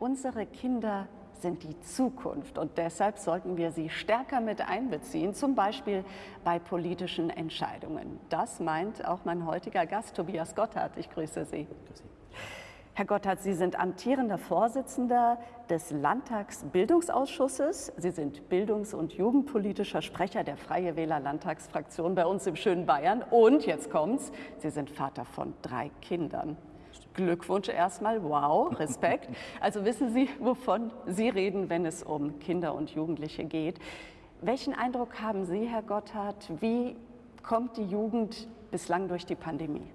Unsere Kinder sind die Zukunft und deshalb sollten wir sie stärker mit einbeziehen, zum Beispiel bei politischen Entscheidungen. Das meint auch mein heutiger Gast Tobias Gotthard. Ich grüße Sie. Grüße. Herr Gotthard, Sie sind amtierender Vorsitzender des Landtagsbildungsausschusses. Sie sind bildungs- und jugendpolitischer Sprecher der Freie Wähler Landtagsfraktion bei uns im schönen Bayern. Und jetzt kommt's, Sie sind Vater von drei Kindern. Glückwunsch erstmal, wow, Respekt. Also wissen Sie, wovon Sie reden, wenn es um Kinder und Jugendliche geht. Welchen Eindruck haben Sie, Herr Gotthard, wie kommt die Jugend bislang durch die Pandemie?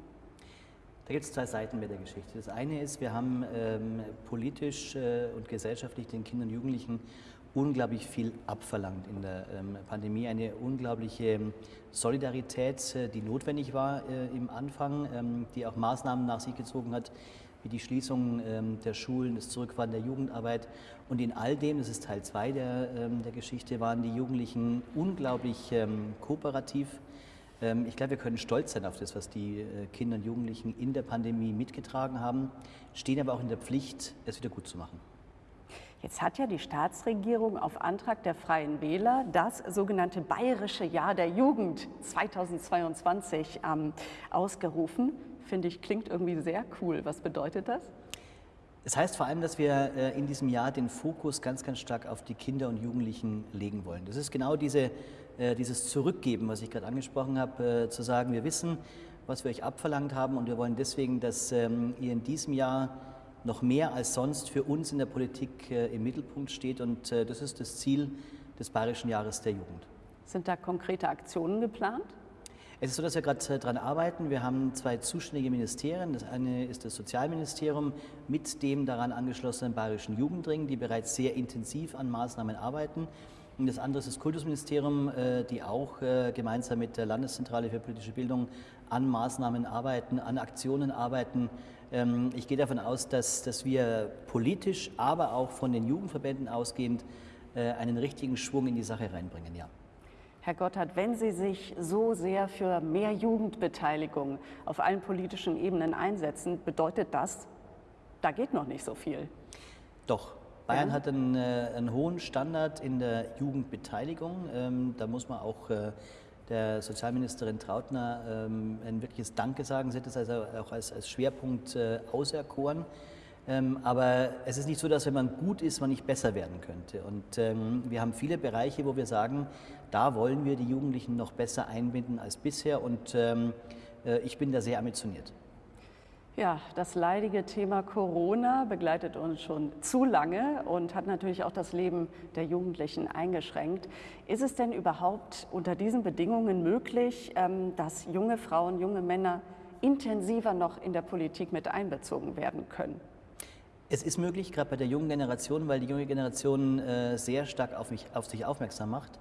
Da gibt es zwei Seiten mit der Geschichte. Das eine ist, wir haben ähm, politisch äh, und gesellschaftlich den Kindern und Jugendlichen unglaublich viel abverlangt in der ähm, Pandemie. Eine unglaubliche ähm, Solidarität, äh, die notwendig war äh, im Anfang, ähm, die auch Maßnahmen nach sich gezogen hat, wie die Schließung der Schulen, das Zurückfahren der Jugendarbeit. Und in all dem, das ist Teil 2 der, der Geschichte, waren die Jugendlichen unglaublich kooperativ. Ich glaube, wir können stolz sein auf das, was die äh, Kinder und Jugendlichen in der Pandemie mitgetragen haben, stehen aber auch in der Pflicht, es wieder gut zu machen. Jetzt hat ja die Staatsregierung auf Antrag der Freien Wähler das sogenannte Bayerische Jahr der Jugend 2022 ähm, ausgerufen. Finde ich, klingt irgendwie sehr cool. Was bedeutet das? Das heißt vor allem, dass wir äh, in diesem Jahr den Fokus ganz, ganz stark auf die Kinder und Jugendlichen legen wollen. Das ist genau diese, äh, dieses Zurückgeben, was ich gerade angesprochen habe, äh, zu sagen, wir wissen, was wir euch abverlangt haben und wir wollen deswegen, dass ähm, ihr in diesem Jahr noch mehr als sonst für uns in der Politik äh, im Mittelpunkt steht. Und äh, das ist das Ziel des Bayerischen Jahres der Jugend. Sind da konkrete Aktionen geplant? Es ist so, dass wir gerade äh, daran arbeiten. Wir haben zwei zuständige Ministerien. Das eine ist das Sozialministerium mit dem daran angeschlossenen Bayerischen Jugendring, die bereits sehr intensiv an Maßnahmen arbeiten. Und das andere ist das Kultusministerium, die auch gemeinsam mit der Landeszentrale für politische Bildung an Maßnahmen arbeiten, an Aktionen arbeiten, ich gehe davon aus, dass, dass wir politisch, aber auch von den Jugendverbänden ausgehend äh, einen richtigen Schwung in die Sache reinbringen, ja. Herr Gotthard, wenn Sie sich so sehr für mehr Jugendbeteiligung auf allen politischen Ebenen einsetzen, bedeutet das, da geht noch nicht so viel. Doch. Bayern ja. hat einen, äh, einen, hohen Standard in der Jugendbeteiligung. Ähm, da muss man auch äh, der Sozialministerin Trautner ähm, ein wirkliches Danke sagen. Sie hat es also auch als, als Schwerpunkt äh, auserkoren. Ähm, aber es ist nicht so, dass wenn man gut ist, man nicht besser werden könnte. Und ähm, wir haben viele Bereiche, wo wir sagen, da wollen wir die Jugendlichen noch besser einbinden als bisher. Und äh, ich bin da sehr ambitioniert. Ja, das leidige Thema Corona begleitet uns schon zu lange und hat natürlich auch das Leben der Jugendlichen eingeschränkt. Ist es denn überhaupt unter diesen Bedingungen möglich, ähm, dass junge Frauen, junge Männer intensiver noch in der Politik mit einbezogen werden können? Es ist möglich, gerade bei der jungen Generation, weil die junge Generation äh, sehr stark auf, mich, auf sich aufmerksam macht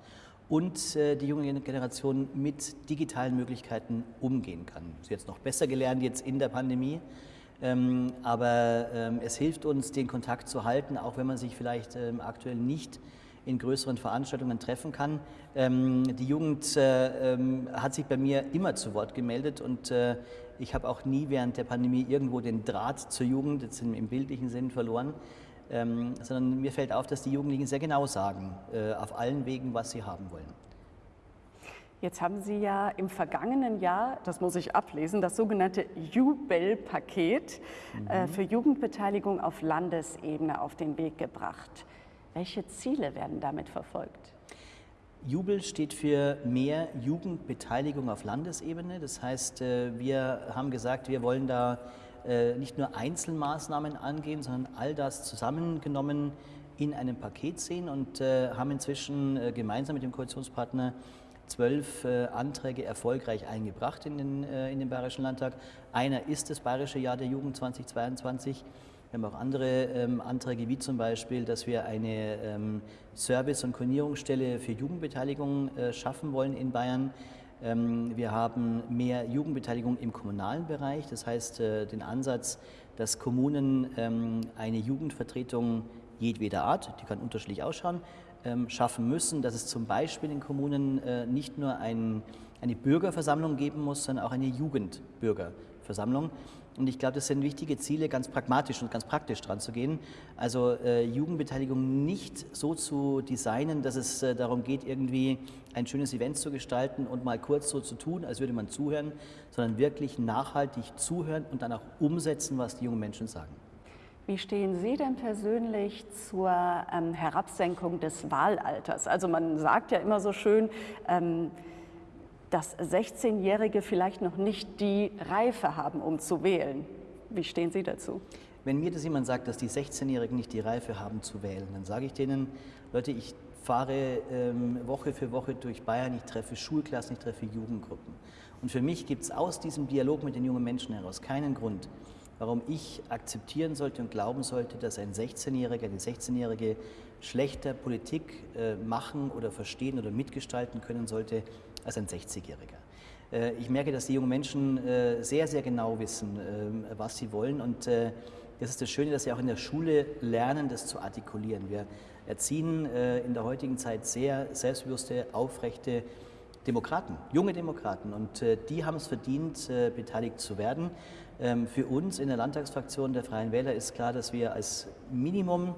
und äh, die junge Generation mit digitalen Möglichkeiten umgehen kann. Sie hat es noch besser gelernt jetzt in der Pandemie, ähm, aber ähm, es hilft uns, den Kontakt zu halten, auch wenn man sich vielleicht ähm, aktuell nicht in größeren Veranstaltungen treffen kann. Ähm, die Jugend äh, ähm, hat sich bei mir immer zu Wort gemeldet und äh, ich habe auch nie während der Pandemie irgendwo den Draht zur Jugend, jetzt im, bildlichen Sinn, verloren ähm, sondern mir fällt auf, dass die Jugendlichen sehr genau sagen, äh, auf allen Wegen, was sie haben wollen. Jetzt haben Sie ja im vergangenen Jahr, das muss ich ablesen, das sogenannte Jubel-Paket mhm. für Jugendbeteiligung auf Landesebene auf den Weg gebracht. Welche Ziele werden damit verfolgt? Jubel steht für mehr Jugendbeteiligung auf Landesebene. Das heißt, äh, wir haben gesagt, wir wollen da äh, nicht nur Einzelmaßnahmen angehen, sondern all das zusammengenommen in einem Paket sehen und äh, haben inzwischen gemeinsam mit dem Koalitionspartner zwölf Anträge erfolgreich eingebracht in den, in den Bayerischen Landtag. Einer ist das Bayerische Jahr der Jugend 2022. Wir haben auch andere ähm, Anträge, wie zum Beispiel, dass wir eine ähm, Service- und Koordinierungsstelle für Jugendbeteiligung äh, schaffen wollen in Bayern. Ähm, wir haben mehr Jugendbeteiligung im kommunalen Bereich, das heißt äh, den Ansatz, dass Kommunen ähm, eine Jugendvertretung jedweder Art, die kann unterschiedlich ausschauen, ähm, schaffen müssen, dass es zum Beispiel in Kommunen äh, nicht nur ein, eine Bürgerversammlung geben muss, sondern auch eine Jugendbürgerversammlung. Und ich glaube, das sind wichtige Ziele, ganz pragmatisch und ganz praktisch dran zu gehen. Also äh, Jugendbeteiligung nicht so zu designen, dass es äh, darum geht, irgendwie ein schönes Event zu gestalten und mal kurz so zu tun, als würde man zuhören, sondern wirklich nachhaltig zuhören und dann auch umsetzen, was die jungen Menschen sagen. Wie stehen Sie denn persönlich zur ähm, Herabsenkung des Wahlalters? Also man sagt ja immer so schön, ähm, dass 16-Jährige vielleicht noch nicht die Reife haben, um zu wählen. Wie stehen Sie dazu? Wenn mir das jemand sagt, dass die 16-Jährigen nicht die Reife haben zu wählen, dann sage ich denen, Leute, ich fahre ähm, Woche für Woche durch Bayern, ich treffe Schulklassen, ich treffe Jugendgruppen. Und für mich gibt es aus diesem Dialog mit den jungen Menschen heraus keinen Grund, warum ich akzeptieren sollte und glauben sollte, dass ein 16-Jähriger, eine 16-Jährige schlechter Politik äh, machen oder verstehen oder mitgestalten können sollte als ein 60-Jähriger. Äh, ich merke, dass die jungen Menschen äh, sehr, sehr genau wissen, ähm, was sie wollen. Und äh, das ist das Schöne, dass sie auch in der Schule lernen, das zu artikulieren. Wir erziehen in der heutigen Zeit sehr selbstbewusste, aufrechte Demokraten, junge Demokraten. Und die haben es verdient, beteiligt zu werden. Ähm, für uns in der Landtagsfraktion der Freien Wähler ist klar, dass wir als Minimum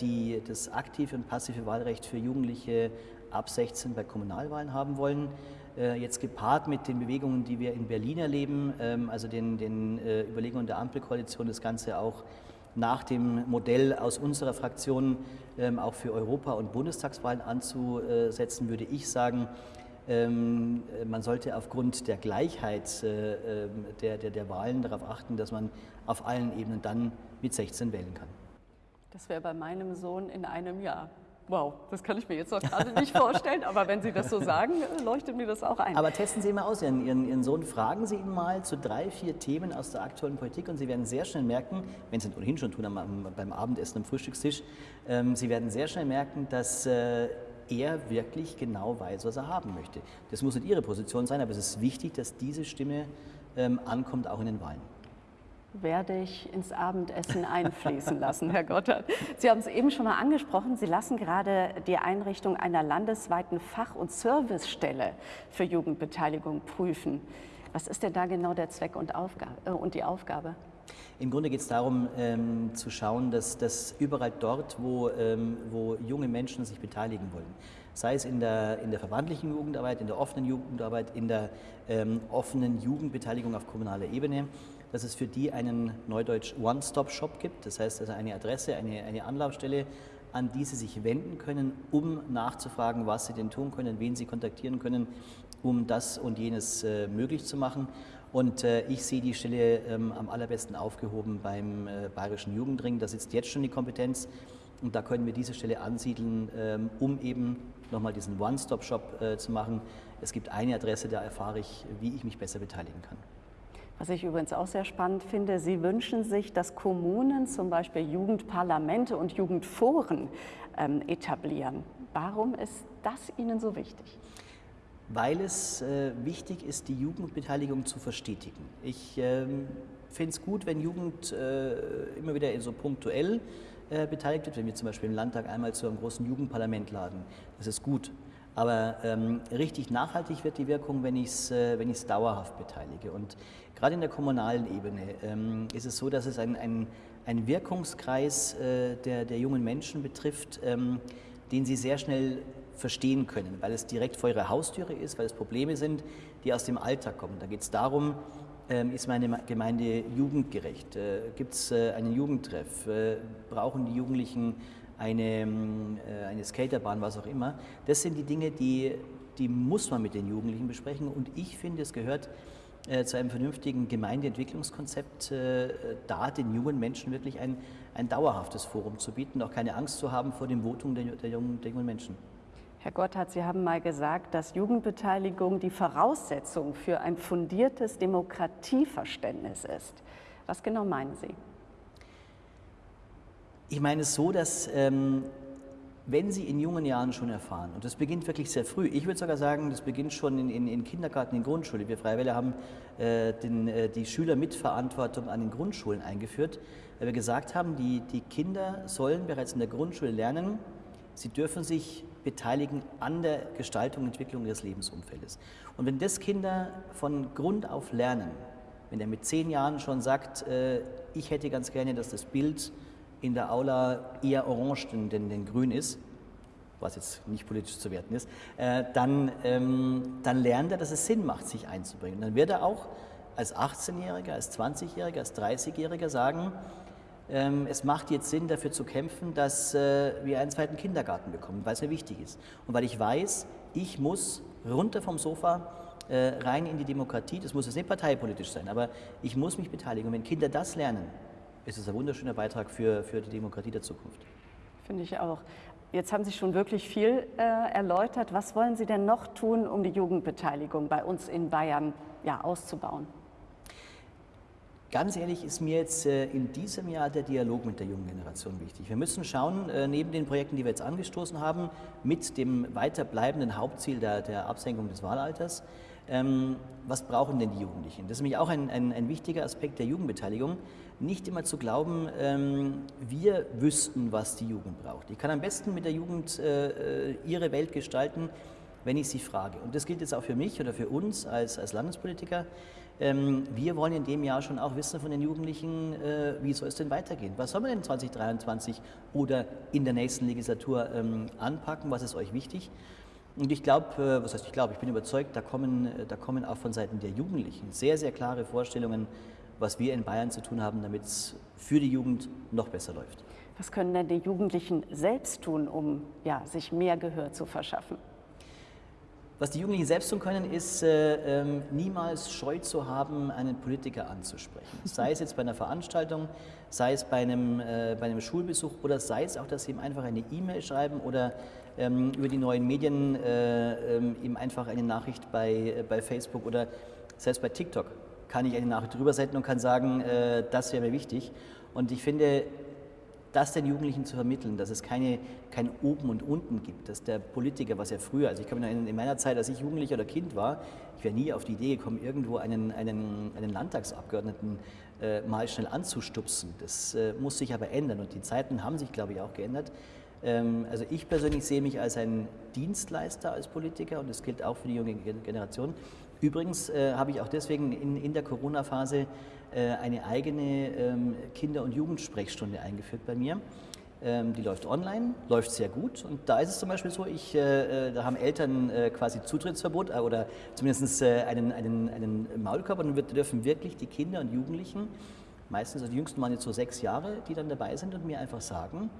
die, das aktive und passive Wahlrecht für Jugendliche ab 16 bei Kommunalwahlen haben wollen. Äh, jetzt gepaart mit den Bewegungen, die wir in Berlin erleben, ähm, also den, den äh, Überlegungen der Ampelkoalition, das Ganze auch nach dem Modell aus unserer Fraktion ähm, auch für Europa- und Bundestagswahlen anzusetzen, würde ich sagen, ähm, man sollte aufgrund der Gleichheit äh, der, der, der Wahlen darauf achten, dass man auf allen Ebenen dann mit 16 wählen kann. Das wäre bei meinem Sohn in einem Jahr. Wow, das kann ich mir jetzt noch gerade nicht vorstellen, aber wenn Sie das so sagen, leuchtet mir das auch ein. Aber testen Sie mal aus, Ihren, Ihren, Ihren Sohn, fragen Sie ihn mal zu drei, vier Themen aus der aktuellen Politik und Sie werden sehr schnell merken, wenn Sie es ohnehin schon tun am, beim Abendessen am Frühstückstisch, ähm, Sie werden sehr schnell merken, dass äh, er wirklich genau weiß, was er haben möchte. Das muss nicht Ihre Position sein, aber es ist wichtig, dass diese Stimme ähm, ankommt, auch in den Wahlen werde ich ins Abendessen einfließen lassen, Herr Gotthard. Sie haben es eben schon mal angesprochen, Sie lassen gerade die Einrichtung einer landesweiten Fach- und Servicestelle für Jugendbeteiligung prüfen. Was ist denn da genau der Zweck und, Aufgabe, äh, und die Aufgabe? Im Grunde geht es darum, ähm, zu schauen, dass, dass überall dort, wo, ähm, wo junge Menschen sich beteiligen wollen, sei es in der, in der verbandlichen Jugendarbeit, in der offenen Jugendarbeit, in der ähm, offenen Jugendbeteiligung auf kommunaler Ebene, dass es für die einen Neudeutsch One-Stop-Shop gibt. Das heißt also eine Adresse, eine, eine Anlaufstelle, an die sie sich wenden können, um nachzufragen, was sie denn tun können, wen sie kontaktieren können, um das und jenes äh, möglich zu machen. Und äh, ich sehe die Stelle ähm, am allerbesten aufgehoben beim äh, Bayerischen Jugendring. Da sitzt jetzt schon die Kompetenz und da können wir diese Stelle ansiedeln, ähm, um eben nochmal diesen One-Stop-Shop äh, zu machen. Es gibt eine Adresse, da erfahre ich, wie ich mich besser beteiligen kann. Was ich übrigens auch sehr spannend finde, Sie wünschen sich, dass Kommunen zum Beispiel Jugendparlamente und Jugendforen ähm, etablieren. Warum ist das Ihnen so wichtig? Weil es äh, wichtig ist, die Jugendbeteiligung zu verstetigen. Ich ähm, finde es gut, wenn Jugend äh, immer wieder so punktuell äh, beteiligt wird, wenn wir zum Beispiel im Landtag einmal zu einem großen Jugendparlament laden. Das ist gut. Aber ähm, richtig nachhaltig wird die Wirkung, wenn ich es äh, dauerhaft beteilige. Und gerade in der kommunalen Ebene ähm, ist es so, dass es ein, ein, ein Wirkungskreis äh, der, der jungen Menschen betrifft, ähm, den sie sehr schnell verstehen können, weil es direkt vor ihrer Haustüre ist, weil es Probleme sind, die aus dem Alltag kommen. Da geht es darum, ähm, ist meine Gemeinde jugendgerecht? Äh, Gibt es äh, einen Jugendtreff? Äh, brauchen die Jugendlichen eine, ähm, äh, eine Skaterbahn, was auch immer. Das sind die Dinge, die, die muss man mit den Jugendlichen besprechen. Und ich finde, es gehört äh, zu einem vernünftigen Gemeindeentwicklungskonzept, äh, da den jungen Menschen wirklich ein, ein dauerhaftes Forum zu bieten, auch keine Angst zu haben vor dem Votum der, der, jungen, der jungen Menschen. Herr Gotthard, Sie haben mal gesagt, dass Jugendbeteiligung die Voraussetzung für ein fundiertes Demokratieverständnis ist. Was genau meinen Sie? Ich meine es so, dass ähm, wenn Sie in jungen Jahren schon erfahren, und das beginnt wirklich sehr früh, ich würde sogar sagen, das beginnt schon in, in, in Kindergarten, in Grundschule. Wir Freiwillige haben äh, den, äh, die Schülermitverantwortung an den Grundschulen eingeführt, weil wir gesagt haben, die, die Kinder sollen bereits in der Grundschule lernen, sie dürfen sich beteiligen an der Gestaltung und Entwicklung ihres Lebensumfeldes. Und wenn das Kinder von Grund auf lernen, wenn er mit zehn Jahren schon sagt, äh, ich hätte ganz gerne, dass das Bild in der Aula eher orange denn, denn, denn grün ist, was jetzt nicht politisch zu werten ist, äh, dann, ähm, dann lernt er, dass es Sinn macht, sich einzubringen. Dann wird er auch als 18-Jähriger, als 20-Jähriger, als 30-Jähriger sagen, ähm, es macht jetzt Sinn, dafür zu kämpfen, dass äh, wir einen zweiten Kindergarten bekommen, weil es mir wichtig ist. Und weil ich weiß, ich muss runter vom Sofa äh, rein in die Demokratie. Das muss jetzt nicht parteipolitisch sein, aber ich muss mich beteiligen. Und wenn Kinder das lernen, ist es ein wunderschöner Beitrag für, für die Demokratie der Zukunft. Finde ich auch. Jetzt haben Sie schon wirklich viel äh, erläutert. Was wollen Sie denn noch tun, um die Jugendbeteiligung bei uns in Bayern ja, auszubauen? Ganz ehrlich ist mir jetzt äh, in diesem Jahr der Dialog mit der jungen Generation wichtig. Wir müssen schauen, äh, neben den Projekten, die wir jetzt angestoßen haben, mit dem weiterbleibenden Hauptziel der, der Absenkung des Wahlalters, ähm, was brauchen denn die Jugendlichen? Das ist nämlich auch ein, ein, ein wichtiger Aspekt der Jugendbeteiligung. Nicht immer zu glauben, ähm, wir wüssten, was die Jugend braucht. Ich kann am besten mit der Jugend äh, ihre Welt gestalten, wenn ich sie frage. Und das gilt jetzt auch für mich oder für uns als, als Landespolitiker. Ähm, wir wollen in dem Jahr schon auch wissen von den Jugendlichen, äh, wie soll es denn weitergehen? Was soll man denn 2023 oder in der nächsten Legislatur ähm, anpacken? Was ist euch wichtig? Und ich glaube, äh, was heißt ich glaube, ich bin überzeugt, da kommen, äh, da kommen auch von Seiten der Jugendlichen sehr, sehr klare Vorstellungen, was wir in Bayern zu tun haben, damit es für die Jugend noch besser läuft. Was können denn die Jugendlichen selbst tun, um ja, sich mehr Gehör zu verschaffen? Was die Jugendlichen selbst tun können, ist äh, äh, niemals Scheu zu haben, einen Politiker anzusprechen. Sei es jetzt bei einer Veranstaltung, sei es bei einem, äh, bei einem Schulbesuch oder sei es auch, dass sie ihm einfach eine E-Mail schreiben oder ähm, über die neuen Medien äh, ähm, ihm einfach eine Nachricht bei, äh, bei Facebook oder selbst bei TikTok kann ich eine Nachricht drüber senden und kann sagen, äh, das wäre mir wichtig. Und ich finde, das den Jugendlichen zu vermitteln, dass es keine, kein Oben und Unten gibt, dass der Politiker, was ja früher, also ich kann mich noch in meiner Zeit, als ich Jugendlicher oder Kind war, ich wäre nie auf die Idee gekommen, irgendwo einen, einen, einen Landtagsabgeordneten äh, mal schnell anzustupsen. Das äh, muss sich aber ändern und die Zeiten haben sich, glaube ich, auch geändert. Ähm, also ich persönlich sehe mich als ein Dienstleister als Politiker und das gilt auch für die junge Generation. Übrigens äh, habe ich auch deswegen in, in der Corona-Phase eine eigene ähm, Kinder- und Jugendsprechstunde eingeführt bei mir. Ähm, die läuft online, läuft sehr gut. Und da ist es zum Beispiel so, ich, äh, äh da haben Eltern äh, quasi Zutrittsverbot äh, oder zumindest äh, einen, einen, einen Maulkorb und wir dürfen wirklich die Kinder und Jugendlichen, meistens, also die Jüngsten waren jetzt so sechs Jahre, die dann dabei sind und mir einfach sagen,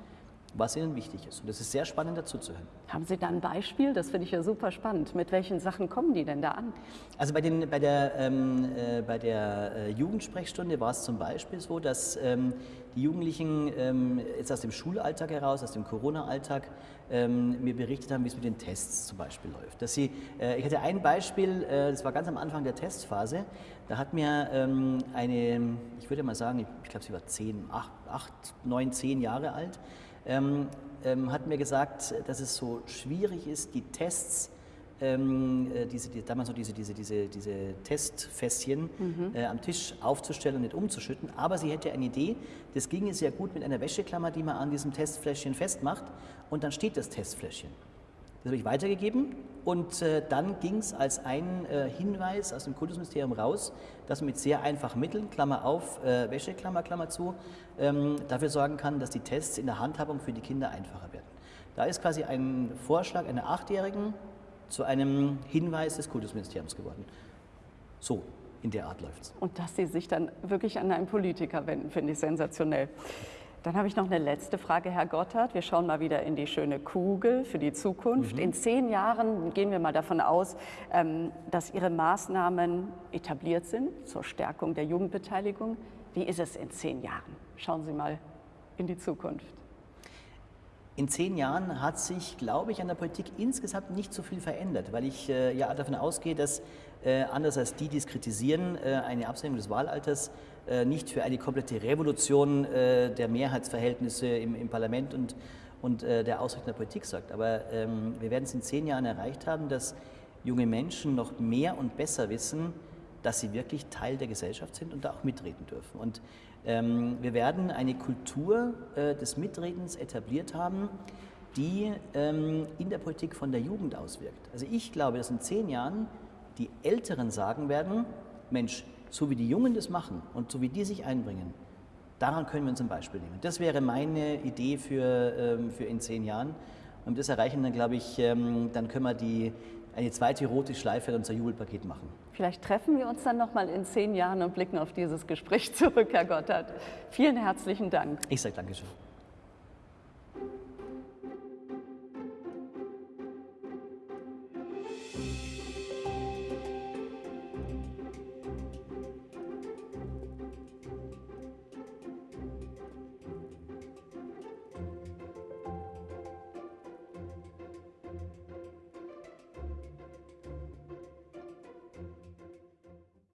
was ihnen wichtig ist. Und das ist sehr spannend dazu zu hören. Haben Sie da ein Beispiel? Das finde ich ja super spannend. Mit welchen Sachen kommen die denn da an? Also bei, den, bei der, ähm, äh, bei der äh, Jugendsprechstunde war es zum Beispiel so, dass ähm, die Jugendlichen ähm, jetzt aus dem Schulalltag heraus, aus dem Corona-Alltag, ähm, mir berichtet haben, wie es mit den Tests zum Beispiel läuft. Dass sie, äh, ich hatte ein Beispiel, äh, das war ganz am Anfang der Testphase, da hat mir ähm, eine, ich würde mal sagen, ich, ich glaube, sie war zehn, acht, acht, neun, zehn Jahre alt, ähm, ähm, hat mir gesagt, dass es so schwierig ist, die Tests, ähm, äh, diese, die, damals so diese, diese, diese, diese Testfässchen mhm. äh, am Tisch aufzustellen und nicht umzuschütten. Aber sie hätte eine Idee, das ginge sehr gut mit einer Wäscheklammer, die man an diesem Testfläschchen festmacht und dann steht das Testfläschchen. Das habe ich weitergegeben und äh, dann ging es als ein äh, Hinweis aus dem Kultusministerium raus, dass man mit sehr einfachen Mitteln, Klammer auf, äh, Wäscheklammer, Klammer zu, ähm, dafür sorgen kann, dass die Tests in der Handhabung für die Kinder einfacher werden. Da ist quasi ein Vorschlag einer Achtjährigen zu einem Hinweis des Kultusministeriums geworden. So, in der Art läuft es. Und dass Sie sich dann wirklich an einen Politiker wenden, finde ich sensationell. Dann habe ich noch eine letzte Frage, Herr Gotthard. Wir schauen mal wieder in die schöne Kugel für die Zukunft. Mhm. In zehn Jahren gehen wir mal davon aus, ähm, dass Ihre Maßnahmen etabliert sind zur Stärkung der Jugendbeteiligung. Wie ist es in zehn Jahren? Schauen Sie mal in die Zukunft. In zehn Jahren hat sich, glaube ich, an der Politik insgesamt nicht so viel verändert, weil ich äh, ja davon ausgehe, dass äh, anders als die, die es kritisieren, äh, eine Absenkung des Wahlalters äh, nicht für eine komplette Revolution äh, der Mehrheitsverhältnisse im, im Parlament und, und äh, der Ausrichtung der Politik sagt. Aber ähm, wir werden es in zehn Jahren erreicht haben, dass junge Menschen noch mehr und besser wissen, dass sie wirklich Teil der Gesellschaft sind und da auch mitreden dürfen. Und ähm, wir werden eine Kultur äh, des Mitredens etabliert haben, die ähm, in der Politik von der Jugend auswirkt. Also ich glaube, dass in zehn Jahren die Älteren sagen werden, Mensch, so wie die Jungen das machen und so wie die sich einbringen, daran können wir uns ein Beispiel nehmen. Das wäre meine Idee für, ähm, für in zehn Jahren. Und das erreichen dann, glaube ich, ähm, dann können wir die, eine zweite rote Schleife in unser Jubelpaket machen. Vielleicht treffen wir uns dann noch mal in zehn Jahren und blicken auf dieses Gespräch zurück, Herr Gotthard. Vielen herzlichen Dank. Ich sage Dankeschön.